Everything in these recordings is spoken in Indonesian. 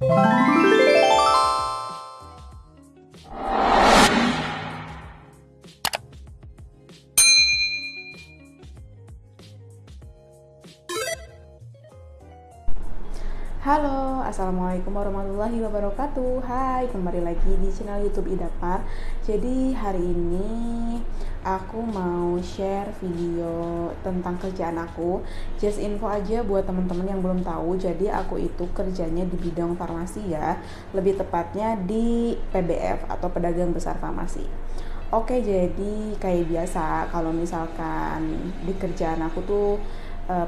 Halo, Assalamualaikum warahmatullahi wabarakatuh. Hai, kembali lagi di channel youtube Idapar. Jadi hari ini aku mau share video tentang kerjaan aku. Just info aja buat teman-teman yang belum tahu. Jadi aku itu kerjanya di bidang farmasi ya. Lebih tepatnya di PBF atau pedagang besar farmasi. Oke, jadi kayak biasa. Kalau misalkan di kerjaan aku tuh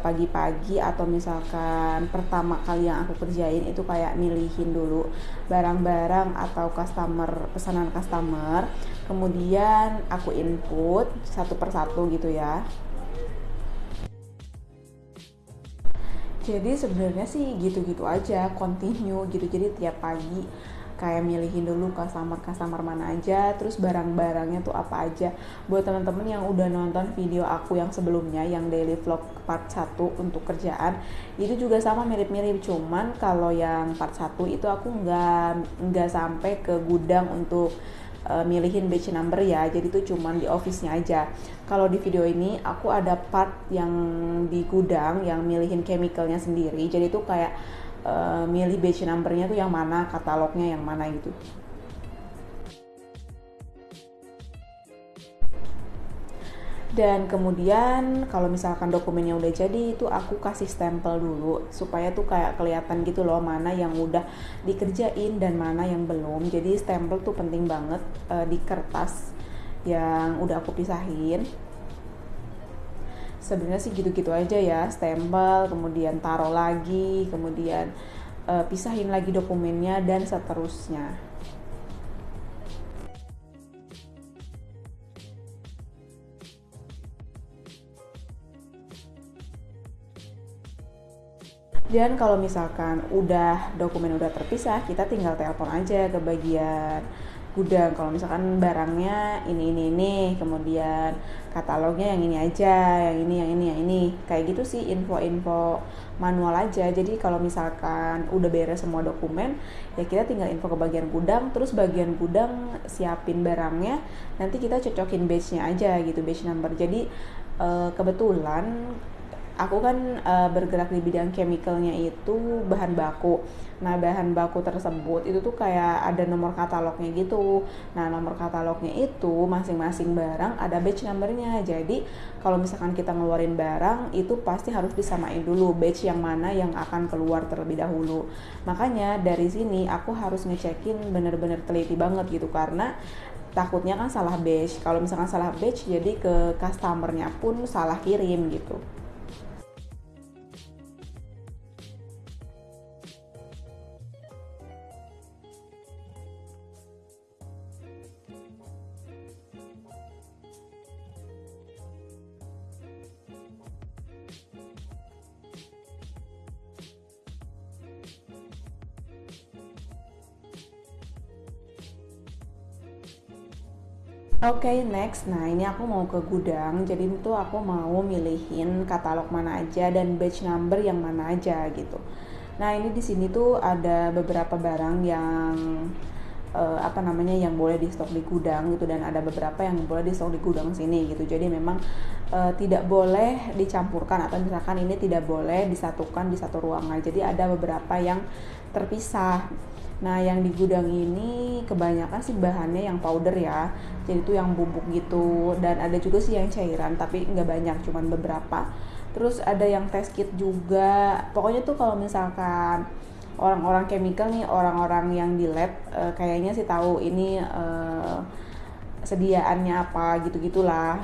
pagi-pagi uh, atau misalkan pertama kali yang aku kerjain itu kayak milihin dulu barang-barang atau customer pesanan customer. Kemudian aku input satu persatu gitu ya. Jadi sebenarnya sih gitu-gitu aja continue gitu. Jadi tiap pagi kayak milihin dulu customer-customer mana aja terus barang-barangnya tuh apa aja. Buat teman-teman yang udah nonton video aku yang sebelumnya yang daily vlog part 1 untuk kerjaan itu juga sama mirip-mirip. Cuman kalau yang part 1 itu aku nggak nggak sampai ke gudang untuk uh, milihin batch number ya. Jadi itu cuman di office-nya aja. Kalau di video ini aku ada part yang di gudang yang milihin chemicalnya sendiri. Jadi itu kayak uh, milih batch numbernya tuh yang mana katalognya yang mana gitu. Dan kemudian kalau misalkan dokumennya udah jadi itu aku kasih stempel dulu supaya tuh kayak kelihatan gitu loh mana yang udah dikerjain dan mana yang belum. Jadi stempel tuh penting banget uh, di kertas yang udah aku pisahin sebenarnya sih gitu-gitu aja ya stempel kemudian taruh lagi kemudian uh, pisahin lagi dokumennya dan seterusnya. Dan kalau misalkan udah dokumen udah terpisah kita tinggal telepon aja ke bagian gudang. Kalau misalkan barangnya ini ini ini kemudian katalognya yang ini aja yang ini yang ini yang ini. Kayak gitu sih info-info manual aja. Jadi kalau misalkan udah beres semua dokumen ya kita tinggal info ke bagian gudang terus bagian gudang siapin barangnya nanti kita cocokin batchnya aja gitu batch number. Jadi uh, kebetulan aku kan uh, bergerak di bidang chemicalnya itu bahan baku. Nah, bahan baku tersebut itu tuh kayak ada nomor katalognya gitu. Nah, nomor katalognya itu masing-masing barang ada batch numbernya. Jadi, kalau misalkan kita ngeluarin barang itu pasti harus disamain dulu batch yang mana yang akan keluar terlebih dahulu. Makanya dari sini aku harus ngecekin bener-bener teliti banget gitu karena takutnya kan salah batch. Kalau misalkan salah batch jadi ke customernya pun salah kirim gitu. Oke okay, next, nah ini aku mau ke gudang, jadi itu aku mau milihin katalog mana aja dan batch number yang mana aja gitu. Nah ini di sini tuh ada beberapa barang yang uh, apa namanya yang boleh di stok di gudang gitu dan ada beberapa yang boleh di stok di gudang sini gitu. Jadi memang uh, tidak boleh dicampurkan atau misalkan ini tidak boleh disatukan di satu ruangan. Jadi ada beberapa yang terpisah Nah, yang di gudang ini kebanyakan sih bahannya yang powder ya. Jadi itu yang bubuk gitu dan ada juga sih yang cairan tapi nggak banyak, cuman beberapa. Terus ada yang test kit juga. Pokoknya tuh kalau misalkan orang-orang chemical nih, orang-orang yang di lab uh, kayaknya sih tahu ini uh, sediaannya apa gitu-gitulah.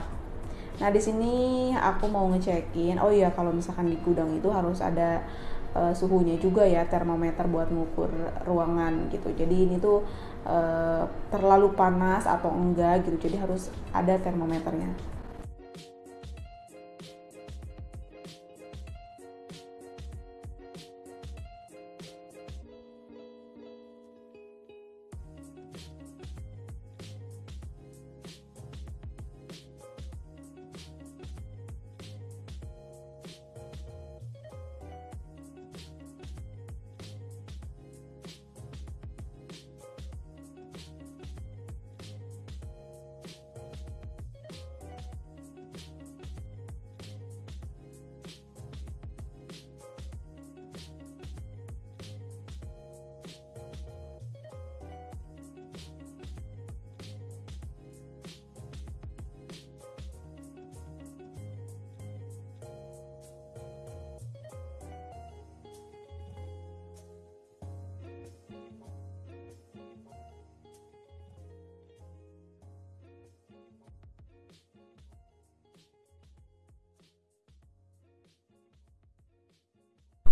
Nah, di sini aku mau ngecekin. Oh iya, kalau misalkan di gudang itu harus ada uh, suhunya juga ya termometer buat mengukur ruangan gitu. Jadi ini tuh uh, terlalu panas atau enggak gitu. Jadi harus ada termometernya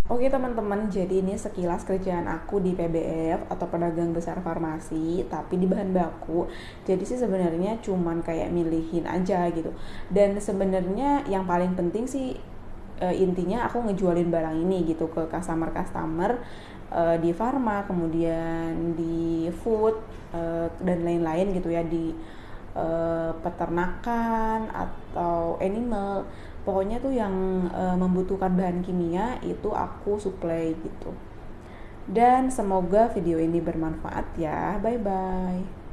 Oke teman-teman, jadi ini sekilas kerjaan aku di PBF atau pedagang besar farmasi, tapi di bahan baku. Jadi sih sebenarnya cuman kayak milihin aja gitu. Dan sebenarnya yang paling penting sih e, intinya aku ngejualin barang ini gitu ke customer-customer e, di farma, kemudian di food e, dan lain-lain gitu ya di e, peternakan atau animal pokoknya tuh yang e, membutuhkan bahan kimia itu aku supply gitu. Dan semoga video ini bermanfaat ya. Bye bye